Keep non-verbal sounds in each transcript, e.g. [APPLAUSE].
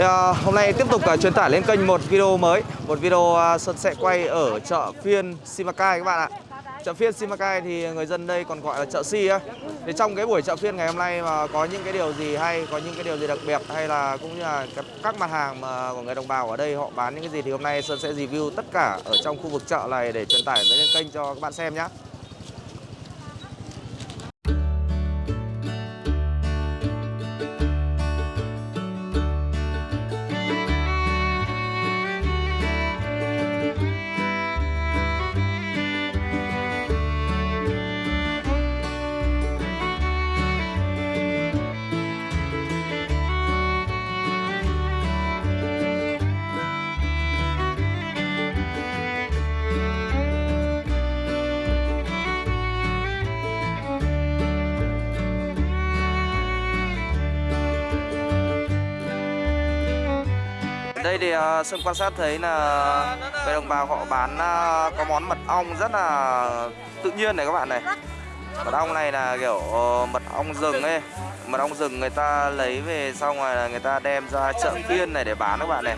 Thì, à, hôm nay tiếp tục à, truyền tải lên kênh một video mới. Một video ờ, à, Sơn sẽ quay ở chợ phiên Simacai các bạn ạ. Chợ phiên Simacai thì người dân đây còn gọi là chợ Si á. Thì trong cái buổi chợ phiên ngày hôm nay mà có những cái điều gì hay, có những cái điều gì đặc biệt Hay là cũng như là các, các mặt hàng mà của người đồng bào ở đây họ bán những cái gì Thì hôm nay Sơn sẽ review tất cả ở trong khu vực chợ này để truyền tải lên kênh cho các bạn xem nhé Đây thì à, uh, Sơn quan sát thấy là về đồng bào họ bán uh, có món mật ong rất là tự nhiên này các bạn này. Mật ong này là kiểu uh, mật ong rừng ấy. Mật ong rừng người ta lấy về xong rồi là người ta đem ra chợ phiên này để bán các bạn này.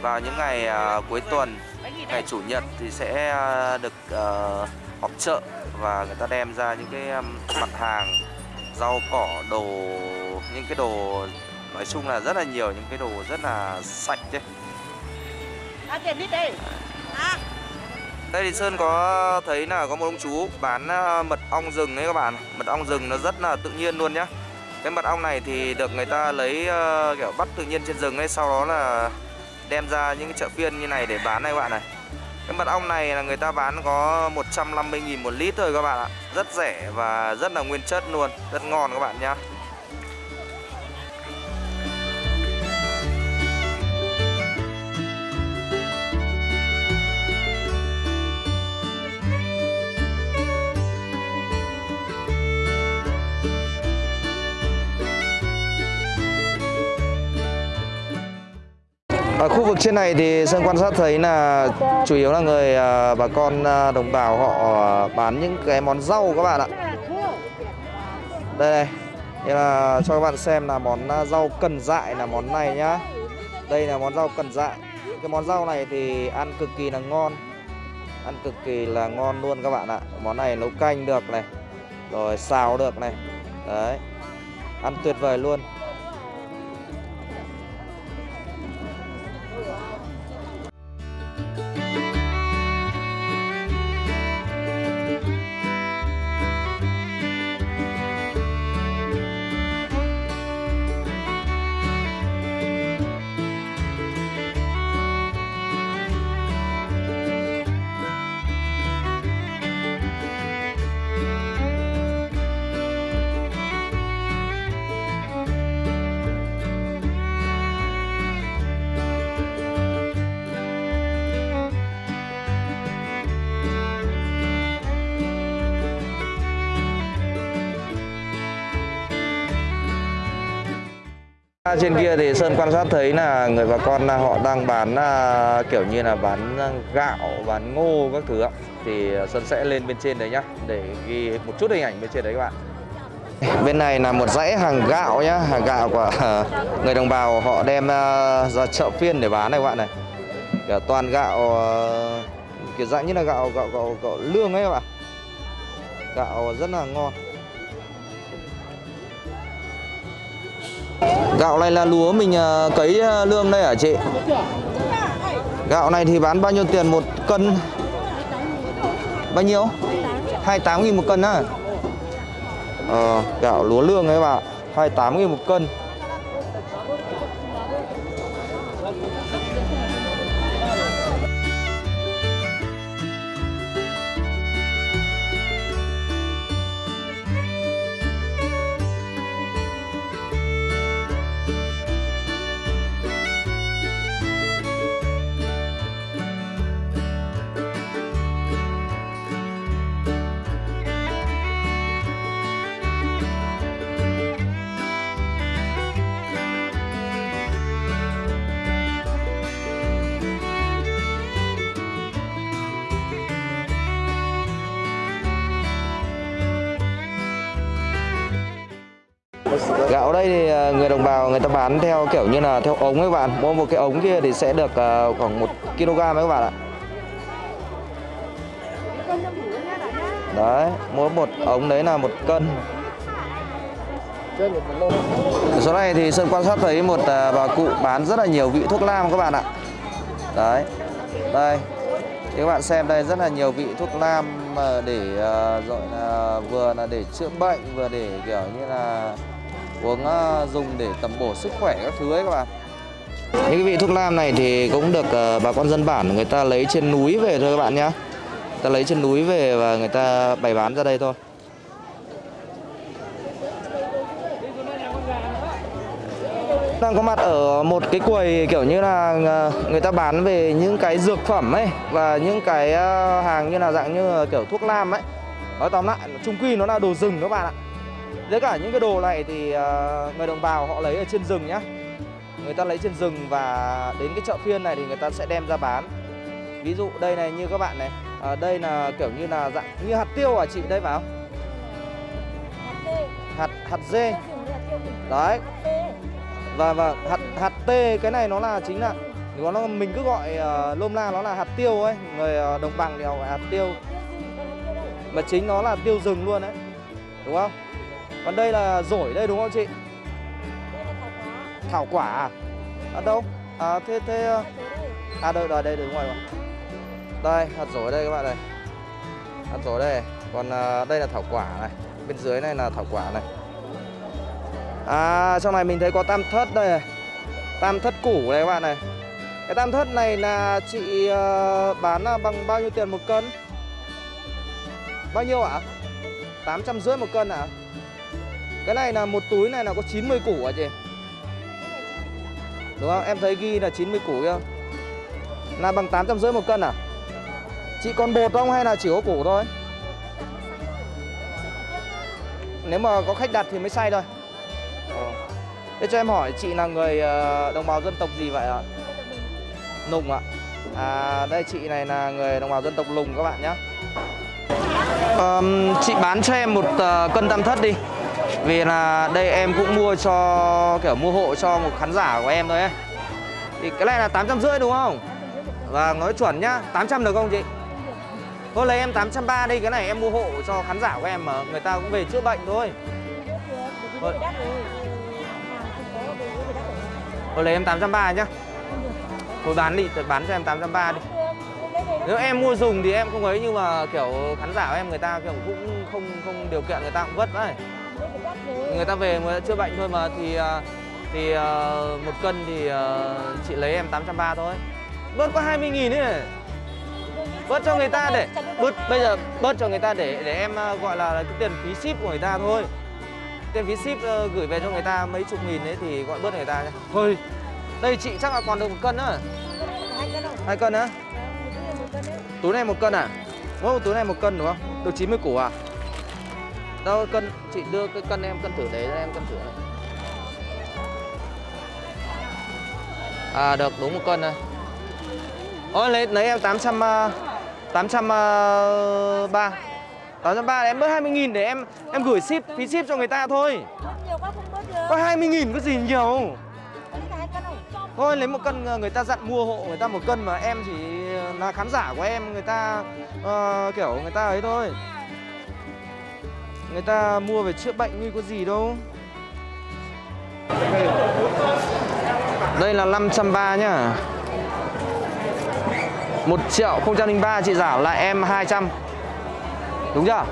Vào những ngày uh, cuối tuần, ngày chủ nhật thì sẽ uh, được uh, họp chợ Và người ta đem ra những cái um, mặt hàng rau cỏ, đồ, những cái đồ nói chung là rất là nhiều những cái đồ rất là sạch đấy. À, đây. Đây thì sơn có thấy là có một ông chú bán à, mật ong rừng ấy các bạn. Mật ong rừng nó rất là tự nhiên luôn nhá. Cái mật ong này thì được người ta lấy uh, kiểu bắt tự nhiên trên rừng ấy sau đó là đem ra những cái chợ phiên như này để bán này các bạn này. Cái mật ong này là người ta bán có 150.000 một lít thôi các bạn ạ. Rất rẻ và rất là nguyên chất luôn Rất ngon các bạn nhá Ở khu vực trên này thì Sơn quan sát thấy là chủ yếu là người à, bà con à, đồng bào họ à, bán những cái món rau các bạn ạ. Đây này, đây là cho các bạn xem là món rau cần dại là món này nhá. Đây là món rau cần dại. Cái món rau này thì ăn cực kỳ là ngon. Ăn cực kỳ là ngon luôn các bạn ạ. Món này nấu canh được này. Rồi xào được này. Đấy. Ăn tuyệt vời luôn. Trên kia thì Sơn quan sát thấy là người bà con họ đang bán à, kiểu như là bán gạo, bán ngô các thứ ạ. Thì Sơn sẽ lên bên trên đấy nhá để ghi một chút hình ảnh bên trên đấy các bạn. [LAUGHS] Bên này là một dãy hàng gạo nhá, hàng gạo của [LAUGHS] người đồng bào họ đem à, ra chợ phiên để bán này các bạn này. Kiểu toàn gạo à, kiểu dạng như là gạo gạo gạo, gạo lương ấy các bạn. Gạo rất là ngon. Gạo này là lúa mình à, cấy à, lương đây hả chị? Gạo này thì bán bao nhiêu tiền một cân? Bao nhiêu? 28 nghìn một cân á Ờ, gạo lúa lương ấy bà 28 nghìn một cân Gạo đây thì à, người đồng bào người ta bán theo kiểu như là theo ống ấy các bạn. Mua một cái ống kia thì sẽ được à, khoảng 1 kg các bạn ạ. Đấy, mỗi một ống đấy là một cân. Số này thì Sơn quan sát thấy một à, bà cụ bán rất là nhiều vị thuốc nam các bạn ạ. Đấy. Đây. Thì các bạn xem đây rất là nhiều vị thuốc nam mà để gọi là vừa là để chữa bệnh vừa để kiểu như là uống ờ, dùng để tầm bổ sức khỏe các thứ ấy các bạn. Những cái vị thuốc nam này thì cũng được ờ, bà con dân bản người ta lấy trên núi về thôi các bạn nhá. Người ta lấy trên núi về và người ta bày bán ra đây thôi. đang có mặt ở một cái quầy kiểu như là ờ, người ta bán về những cái dược phẩm ấy và những cái hàng như là dạng như là kiểu thuốc nam ấy nói tóm lại chung quy nó là đồ rừng các bạn ạ với cả những cái đồ này thì à, người đồng bào họ lấy ở trên rừng nhá. Người ta lấy trên rừng và đến cái chợ phiên này thì người ta sẽ đem ra bán. Ví dụ đây này như các bạn này à, đây là kiểu như là dạng như hạt tiêu à chị đây phải không hạt hạt dê. Đấy. Và và hạt hạt tê cái này nó là chính là nó nó mình cứ gọi uh, lôm la nó là hạt tiêu ấy. Người uh, đồng bằng thì họ gọi hạt tiêu. Mà chính nó là tiêu rừng luôn đấy. Đúng không? Còn đây là rổi đây đúng không chị thảo quả à, à đâu à thế thế à, à đây đây đây đúng rồi đây hạt rổi đây các bạn này hạt rổi đây còn à, đây là thảo quả này bên dưới này là thảo quả này À trong này mình thấy có tam thất đây này Tam thất củ này các bạn này Cái tam thất này là chị uh, bán bằng bao nhiêu tiền một cân? Bao nhiêu ạ? À? 850 một cân ạ? À? Cái này là một túi này là có 90 củ à chị? Đúng không? Em thấy ghi là 90 củ kia Là bằng 850 một cân à? Chị còn bột không hay là chỉ có củ thôi? Nếu mà có khách đặt thì mới xay thôi Thế cho em hỏi chị là người ờ, đồng bào dân tộc gì vậy ạ? Nùng ạ. À đây chị này là người đồng bào dân tộc Lùng các bạn nhé. À, chị bán cho em một uh, cân tam thất đi. Vì là đây em cũng mua cho kiểu mua hộ cho một khán giả của em thôi ấy. Thì cái này là 850 đúng không? Và nói chuẩn nhá, 800 được không chị? Thôi lấy em 830 đi, cái này em mua hộ cho khán giả của em mà người ta cũng về chữa bệnh thôi. Thôi. Thôi lấy em 830 nhá Thôi bán đi, bán cho em 830 đi Nếu em mua dùng thì em không ấy Nhưng mà kiểu khán giả của em người ta kiểu cũng không không điều kiện người ta cũng vất đấy Người ta về người ta chữa bệnh thôi mà Thì thì uh, một cân thì uh, chị lấy em 830 thôi. Bớt có 20 nghìn ấy Bớt cho người ta để bớt Bây giờ bớt cho người ta để để em gọi là cái tiền phí ship của người ta thôi. Tiền phí ship uh, gửi về cho người ta mấy chục nghìn đấy thì gọi bớt người ta nhé thôi. Đây chị chắc là còn được một cân nữa. Hai cân á túi này một cân à? Mỗi túi này một cân đúng không? Được 90 củ à đâu cân chị đưa cái cân em cân thử đấy em cân thử này. À được đúng một cân này. Ôi lấy lấy em 800 uh, 803 803 em bớt 20 nghìn để em em gửi ship phí ship cho người ta thôi. Có 20 nghìn có gì nhiều? Thôi lấy một cân người ta dặn mua hộ người ta một cân mà em chỉ là khán giả của em người ta uh, kiểu người ta ấy thôi Người ta mua về chữa bệnh như có gì đâu. Đây là 530 nhá. 1 triệu 003 chị giảm lại em 200 Đúng chưa?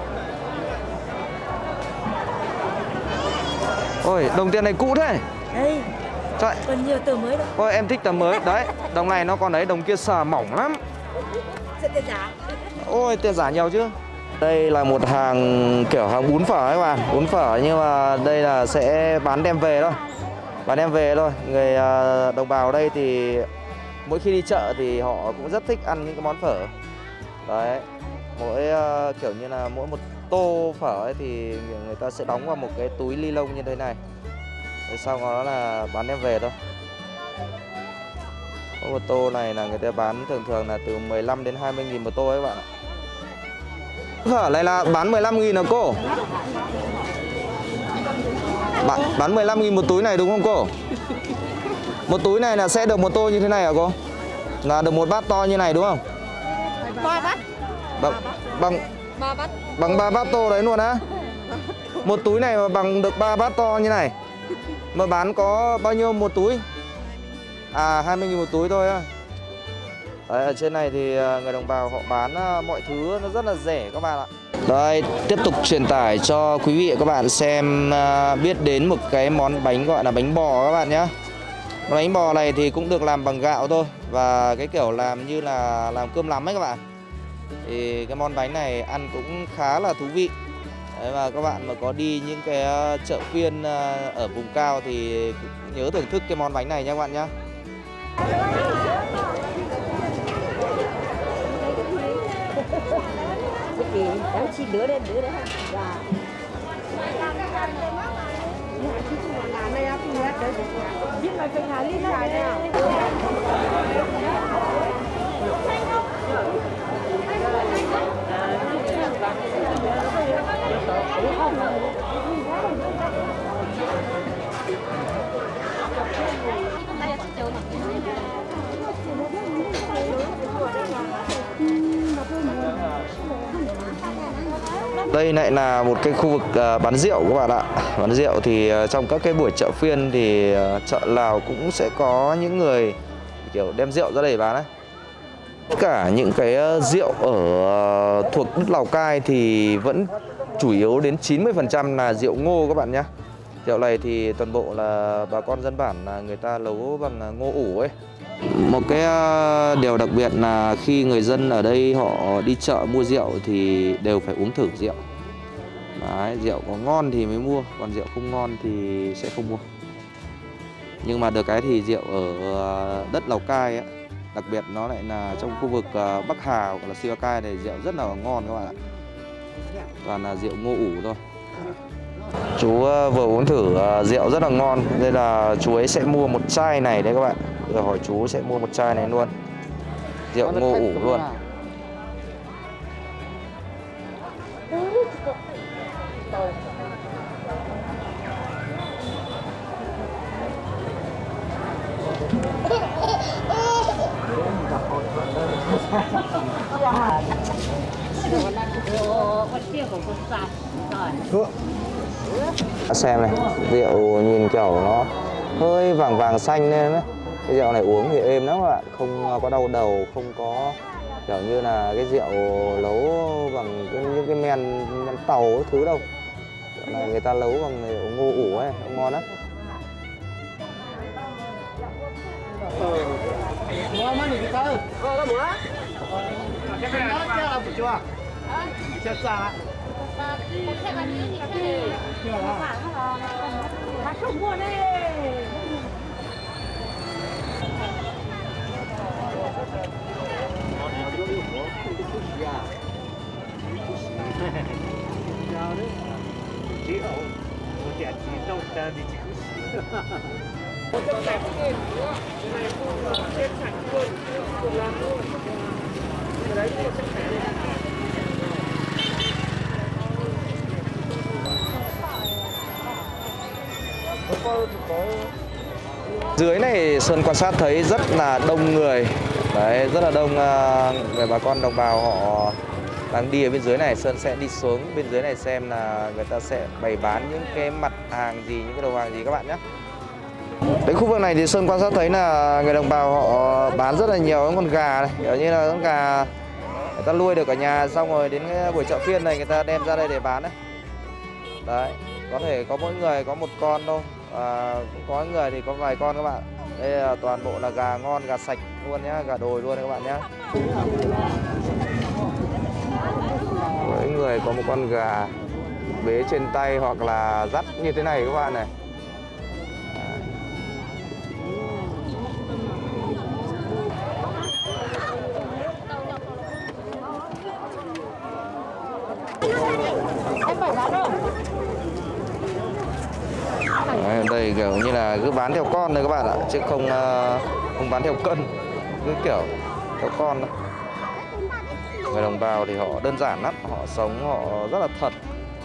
Ôi, đồng tiền này cũ thế. Đây Trời. Còn nhiều tờ mới đâu. Ôi, em thích tờ mới. Đấy, đồng này nó còn đấy, đồng kia sờ mỏng lắm. Sẽ tiền giả Ôi, tiền giả nhiều chứ đây là một hàng kiểu hàng bún phở các bạn Bún phở nhưng mà đây là sẽ bán đem về thôi. Bán đem về thôi. Người à, đồng bào đây thì mỗi khi đi chợ thì họ cũng rất thích ăn những cái món phở. Đấy, mỗi à, kiểu như là mỗi một tô phở ấy thì người ta sẽ đóng vào một cái túi ly lông như thế này. Rồi sau đó là bán đem về thôi. Mỗi một tô này là người ta bán thường thường là từ 15 đến 20 nghìn một tô ấy các bạn ạ phở này là bán 15 nghìn à cô Bán, bán 15.000 một túi này đúng không cô? Một túi này là sẽ được một tô như thế này hả cô? Là được một bát to như này đúng không? Ba bát. Bằng bằng Ba bát. bằng ba bát tô đấy luôn á. Một túi này mà bằng được ba bát to như này. Mà bán có bao nhiêu một túi? À 20.000 một túi thôi á. Đấy, ở trên này thì à, người đồng bào họ bán à, mọi thứ nó rất là rẻ các bạn ạ. Đây, tiếp tục truyền tải cho quý vị và các bạn xem à, biết đến một cái món bánh gọi là bánh bò các bạn nhé. Bánh bò này thì cũng được làm bằng gạo thôi và cái kiểu làm như là làm cơm lắm ấy các bạn. Thì cái món bánh này ăn cũng khá là thú vị. Đấy và các bạn mà có đi những cái chợ phiên ở vùng cao thì nhớ thưởng thức cái món bánh này nha các bạn nhé. Thì cháu chi đứa đấy đứa dạ. đấy. À? Để không bỏ lỡ những video hấp dẫn Đây lại là một cái khu vực à, bán rượu các bạn ạ. Bán rượu thì à, trong các cái buổi chợ phiên thì à, chợ Lào cũng sẽ có những người, kiểu, đem rượu ra để bán đấy Tất cả những cái rượu ở thuộc đất Lào Cai thì vẫn chủ yếu đến 90% là rượu ngô các bạn nhé Rượu này thì toàn bộ là bà con dân bản là người ta nấu bằng ngô ủ ấy một cái ờ, điều đặc biệt là khi người dân ở đây họ đi chợ mua rượu thì đều phải uống thử rượu. Đấy, rượu có ngon thì mới mua, còn rượu không ngon thì sẽ không mua. Nhưng mà được cái thì rượu ở ờ, đất Lào Cai ấy, đặc biệt nó lại là trong khu vực ờ, Bắc Hà hoặc là Simacai này rượu rất là ngon các bạn ạ. Toàn là rượu ngô ủ thôi. Chú vừa uống thử rượu rất là ngon Nên là chú ấy sẽ mua một chai này đấy các bạn rồi hỏi chú sẽ mua một chai này luôn. Rượu ngô ủ luôn. Xem này Rượu nhìn kiểu nó hơi vàng vàng xanh lên đấy cái rượu này uống thì êm lắm các bạn Không có đau đầu Không có kiểu như là cái rượu nấu bằng cái, những cái men, men tàu cái thứ đâu Rượu này người ta nấu bằng rượu ngô ủ ấy ngon lắm Dưới này Sơn quan sát thấy rất là đông người. Đấy, rất là đông à, người bà con đồng bào họ đang đi ở bên dưới này. Sơn sẽ đi xuống bên dưới này xem là người ta sẽ bày bán những cái mặt hàng gì, những cái đồ hàng gì các bạn nhé. Đến khu vực này thì Sơn quan sát thấy là người đồng bào họ bán rất là nhiều những con gà này. Kiểu như là con gà người ta nuôi được ở nhà xong rồi đến cái buổi chợ phiên này người ta đem ra đây để bán đấy. Đấy, có thể có mỗi người có một con thôi và cũng có người thì có vài con các bạn. Đây là toàn bộ là gà ngon, gà sạch luôn nhá, gà đồi luôn các bạn nhá. Mỗi người có một con gà bế trên tay hoặc là dắt như thế này các bạn này. Người kiểu như là cứ bán theo con thôi các bạn ạ chứ không ờ, không bán theo cân. Cứ kiểu theo con đó. người đồng bào thì họ đơn giản lắm họ sống họ rất là thật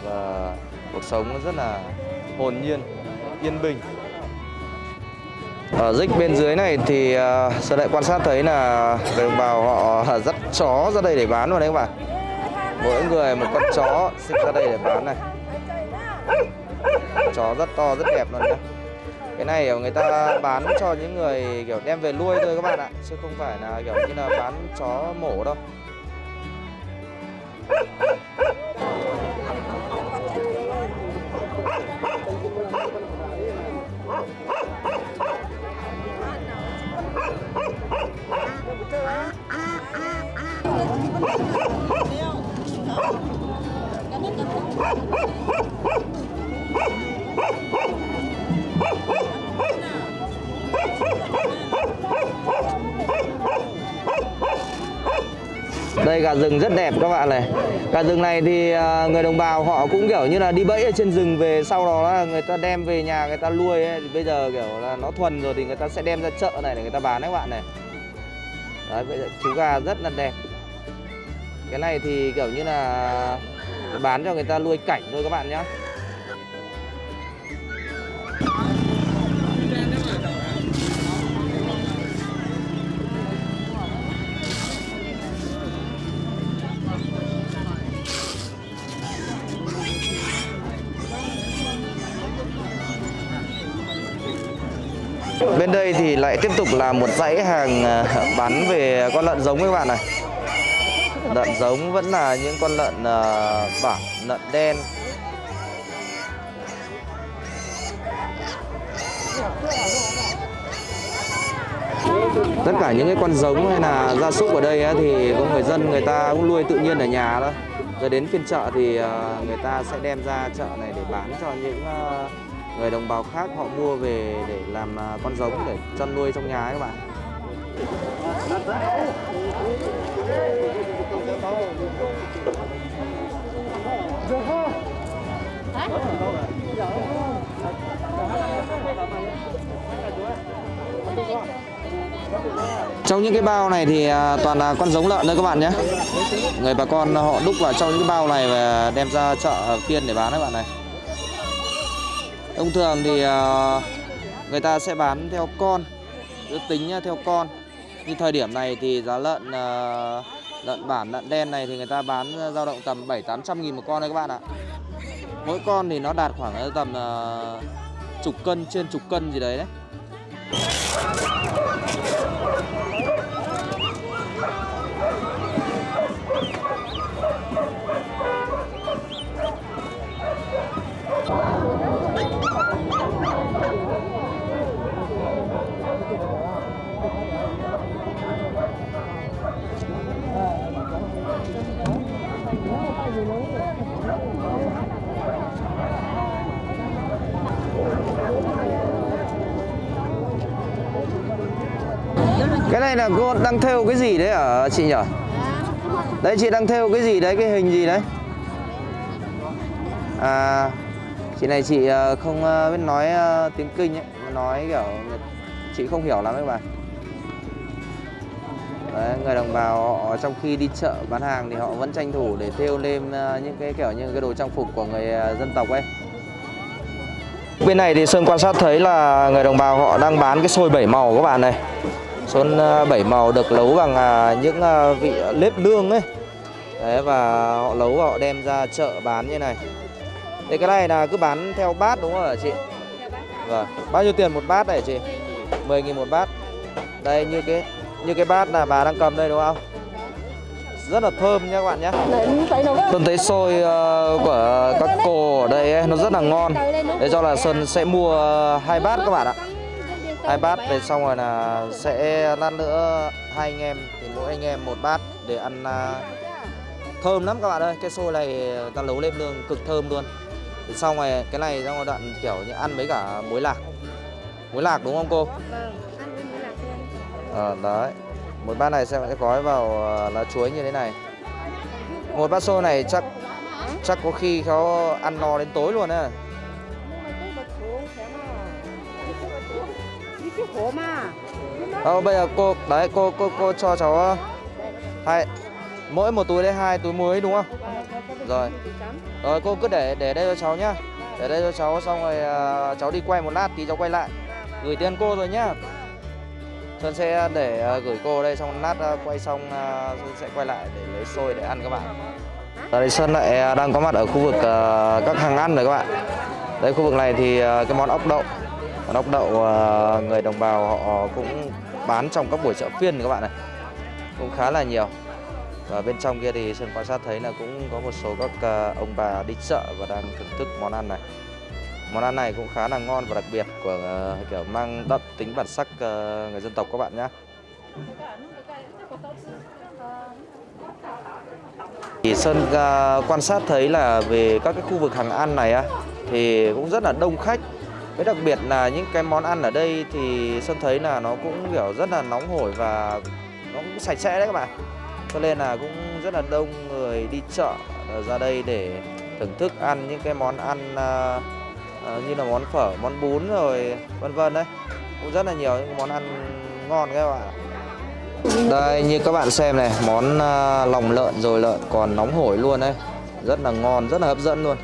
và cuộc sống rất là hồn nhiên Yên Bình. Ở dích bên dưới này thì ờ, uh, lại quan sát thấy là người đồng bào họ dắt chó ra đây để bán rồi đấy các bạn. Mỗi người một con chó xích ra đây để bán này. Chó rất to, rất đẹp luôn nhá. Cái này người ta bán cho những người kiểu đem về nuôi thôi các bạn ạ Chứ không phải là kiểu như là bán chó mổ đâu. Đây, gà rừng rất đẹp các bạn này. Gà rừng này thì à, người đồng bào họ cũng, kiểu như là, đi bẫy ở trên rừng về Sau đó là người ta đem về nhà người ta nuôi ấy. Thì bây giờ, kiểu là, nó thuần rồi thì người ta sẽ đem ra chợ này để người ta bán đấy các bạn này. Đấy, bây giờ chú gà rất là đẹp. Cái này thì, kiểu như là, bán cho người ta nuôi cảnh thôi các bạn nhé lại tiếp tục là một dãy hàng à, bán về con lợn giống các bạn này. Lợn giống vẫn là những con lợn à, lợn đen. Tất cả những cái con giống hay là gia súc ở đây ấy, thì có người dân người ta cũng nuôi tự nhiên ở nhà đó Rồi đến phiên chợ thì à, người ta sẽ đem ra chợ này để bán cho những à, người đồng bào khác họ mua về để làm à, con giống để chăn nuôi trong nhà ấy các bạn. Trong những cái bao này thì à, toàn là con giống lợn thôi các bạn nhé. Người bà con họ đúc vào trong những cái bao này và đem ra chợ phiên để bán các bạn này. Thông thường thì ờ, người ta sẽ bán theo con Ước tính theo con. Như thời điểm này thì giá lợn ờ, lợn bản, lợn đen này thì người ta bán dao động tầm 7-800 nghìn một con đấy các bạn ạ. Mỗi con thì nó đạt khoảng ờ, tầm chục cân, trên chục cân gì đấy đấy. Cái này là cô đang thêu cái gì đấy hả chị nhỉ? Đấy chị đang thêu cái gì đấy, cái hình gì đấy? À, chị này chị à, không à, biết nói à, tiếng kinh ấy, nói kiểu chị không hiểu lắm các bạn. Đấy, người đồng bào họ trong khi đi chợ bán hàng thì họ vẫn tranh thủ để thêu lên những cái kiểu như cái đồ trang phục của người dân tộc ấy. Bên này thì Sơn quan sát thấy là người đồng bào họ đang bán cái xôi bảy màu các bạn này. Xuân ờ, bảy màu được nấu bằng à, những à, vị nếp nương ấy. Đấy và họ nấu và họ đem ra chợ bán như này. Thế cái này là cứ bán theo bát đúng không hả chị? Vâng, bao nhiêu tiền một bát này chị? 10 nghìn một bát. Đây như cái như cái bát là bà đang cầm đây đúng không? Rất là thơm nha các bạn nhé Sơn thấy xôi của các cô ở đây ấy, nó rất là ngon. Để cho là Sơn sẽ mua hai bát các bạn ạ hai bát về xong rồi là sẽ lát nữa hai anh em thì mỗi anh em một bát để ăn à, thơm lắm các bạn ơi cái xôi này ta nấu lên lương cực thơm luôn thì xong rồi cái này trong đoạn kiểu như ăn với cả muối lạc muối lạc đúng không cô ờ đấy một bát này sẽ sẽ gói vào à, lá chuối như thế này một bát xôi này chắc chắc có khiเขาăn no đến tối luôn á Ờ, bây giờ cô đấy cô cô cô cho cháu hai mỗi một túi đây hai túi muối đúng không? Rồi. Rồi cô cứ để để đây cho cháu nhá. để đây cho cháu xong rồi à, cháu đi quay một lát tí cháu quay lại. Gửi tiền cô rồi nhá. Sơn sẽ để gửi cô đây xong lát quay xong Sơn sẽ quay lại để lấy xôi để ăn các bạn. Ở đây Sơn lại đang có mặt ở khu vực các hàng ăn rồi các bạn. Đây khu vực này thì cái món ốc đậu Món ốc đậu ờ, người đồng bào họ cũng bán trong các buổi chợ phiên các bạn này Cũng khá là nhiều. Và bên trong kia thì Sơn quan sát thấy là cũng có một số các ờ, ông bà đi chợ và đang thưởng thức món ăn này. Món ăn này cũng khá là ngon và đặc biệt của ờ, kiểu mang đậm tính bản sắc người dân tộc các bạn nhé Thì Sơn quan sát thấy là về các cái khu vực hàng ăn này á, thì cũng rất là đông khách. Với đặc biệt là những cái món ăn ở đây thì Sơn thấy là nó cũng kiểu rất là nóng hổi và nó cũng sạch sẽ đấy các bạn. Cho nên là cũng rất là đông người đi chợ ờ, ra đây để thưởng thức ăn những cái món ăn ờ, ờ, như là món phở, món bún rồi vân vân đấy. Cũng rất là nhiều những món ăn ngon các bạn. ạ. Đây như các bạn xem này, món lòng lợn rồi lợn còn nóng hổi luôn đấy. Rất là ngon, rất là hấp dẫn luôn.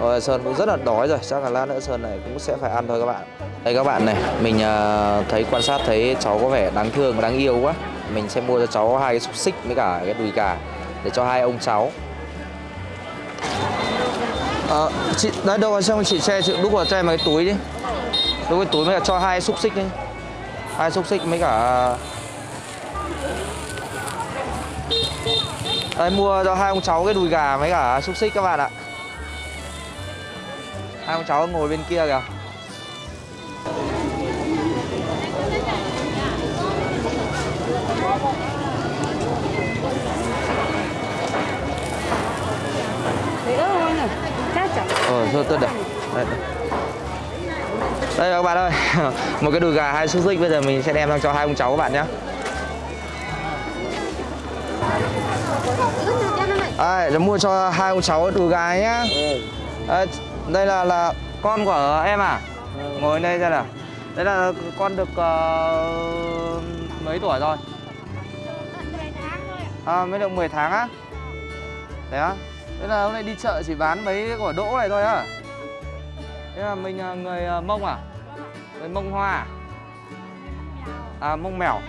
Rồi Sơn cũng rất là đói rồi, chắc là lát nữa Sơn này cũng sẽ phải ăn thôi các bạn. Đây các bạn này, mình ờ, thấy quan sát thấy cháu có vẻ đáng thương và đáng yêu quá. Mình sẽ mua cho cháu hai cái xúc xích với cả cái đùi gà để cho hai ông cháu. à, chị đấy đâu rồi xong chị xe chị đúc vào cho em cái túi đi. Đúc cái túi mới cả cho hai xúc xích đi. Hai xúc xích mấy cả ờ, Đây mua cho hai ông cháu cái đùi gà với cả xúc xích các bạn ạ Hai ông cháu ngồi bên kia kìa. Ờ, thôi tôi để đây, đây. đây các bạn ơi. [LAUGHS] Một cái đùi gà hai xúc xích bây giờ mình sẽ đem sang cho hai ông cháu các bạn nhé. Đây, để mua cho hai ông cháu đùi gà nhá. Đây, đây là là con của em à? Ngồi đây xem nào. Đây là con được ờ, mấy tuổi rồi? À, mới được 10 tháng á? Đấy á? Thế là hôm nay đi chợ chỉ bán mấy quả đỗ này thôi á? Thế là mình ờ, người ờ, Mông à? Người Mông Hoa à? À, Mông Mèo.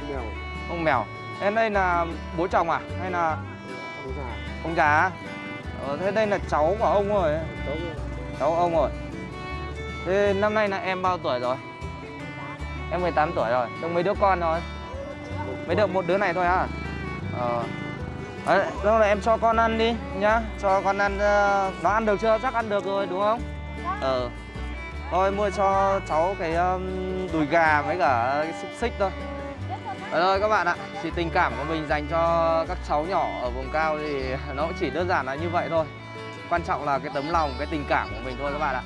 Mông Mèo. Em đây là bố chồng à? Hay là ông già á? ờ, thế đây là cháu của ông rồi cháu cháu ông rồi thế năm nay là em bao tuổi rồi? Em 18 tuổi rồi. Trong mấy đứa con rồi mới được một đứa này thôi à, ờ. Đấy, lúc này em cho con ăn đi nhá. Cho con ăn uh, nó ăn được chưa? Chắc ăn được rồi đúng không? Ờ. Thôi mua cho cháu cái um, đùi gà với cả cái xúc xích thôi. Đấy rồi các bạn ạ, thì tình cảm của mình dành cho các cháu nhỏ ở vùng cao thì [LAUGHS] nó cũng chỉ đơn giản là như vậy thôi. Quan trọng là cái tấm lòng, cái tình cảm của mình thôi các bạn ạ.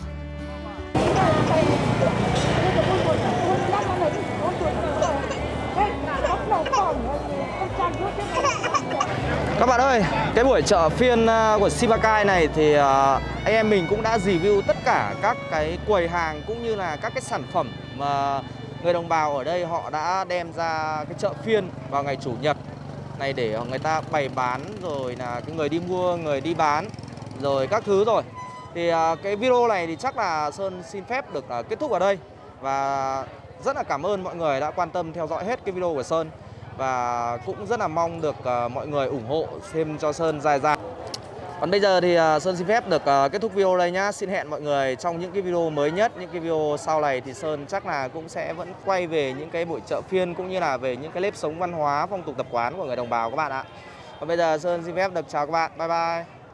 Các bạn ơi, cái buổi chợ phiên à, của Simacai này thì à, anh em mình cũng đã review tất cả các cái quầy hàng cũng như là các cái sản phẩm mà người đồng bào ở đây họ đã đem ra cái chợ phiên vào ngày chủ nhật này để người ta bày bán rồi là cái người đi mua, người đi bán rồi các thứ rồi. Thì à, cái video này thì chắc là Sơn xin phép được à, kết thúc ở đây và rất là cảm ơn mọi người đã quan tâm theo dõi hết cái video của Sơn và cũng rất là mong được à, mọi người ủng hộ thêm cho Sơn dài dài. Còn bây giờ thì Sơn xin phép được kết thúc video đây nhá. Xin hẹn mọi người trong những cái video mới nhất, những cái video sau này thì Sơn chắc là cũng sẽ vẫn quay về những cái buổi chợ phiên cũng như là về những cái nếp sống văn hóa, phong tục tập quán của người đồng bào các bạn ạ. Còn bây giờ Sơn xin phép được chào các bạn. Bye bye.